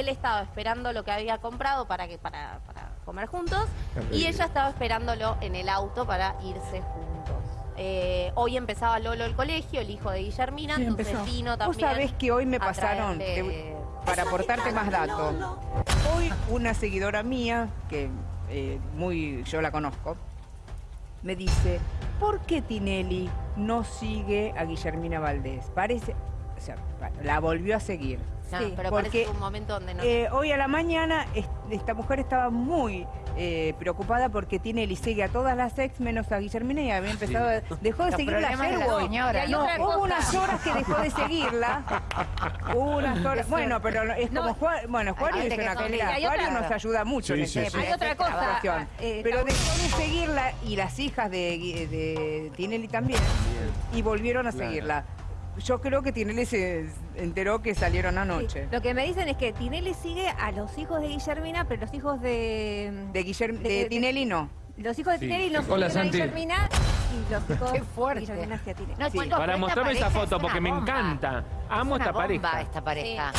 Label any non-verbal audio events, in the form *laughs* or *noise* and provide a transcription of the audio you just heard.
él estaba esperando lo que había comprado para, que, para, para comer juntos y ella estaba esperándolo en el auto para irse juntos. Eh, hoy empezaba Lolo el colegio, el hijo de Guillermina, Sí, entonces empezó. vino Vos también. sabés que hoy me pasaron, para aportarte más datos. Hoy una seguidora mía, que eh, muy yo la conozco, me dice, ¿por qué Tinelli no sigue a Guillermina Valdés? Parece, o sea, la volvió a seguir. No, Sí, pero porque parece un momento donde no. eh, hoy a la mañana es- esta mujer estaba muy eh, preocupada porque Tinelli sigue a todas las ex menos a Guillermina y había empezado, a- dejó de Los seguirla ayer de señora, No, hubo cosa. unas horas que dejó de seguirla. *laughs* Hubo unas horas. Bueno, pero es como Juan, bueno, Juario es una Juario otra- nos ayuda mucho Sí, en sí, en Hay otra cosa, eh, Pero dejó de seguirla y las hijas de, Gui- de Tinelli también y volvieron a Claro. seguirla. Yo creo que Tinelli se enteró que salieron anoche. Sí, Lo que me dicen es que Tinelli sigue a los hijos de Guillermina, pero los hijos de... De, Guillerm- de- de de- Tinelli no. Los hijos de Sí. Tinelli no Hola, siguen a Santi. Guillermina y los *laughs* hijos Qué fuerte. de Guillermina hacia Tinelli. No, Sí. chicos, Para mostrarme esa foto es porque me encanta. Es Amo una esta bomba pareja. esta pareja.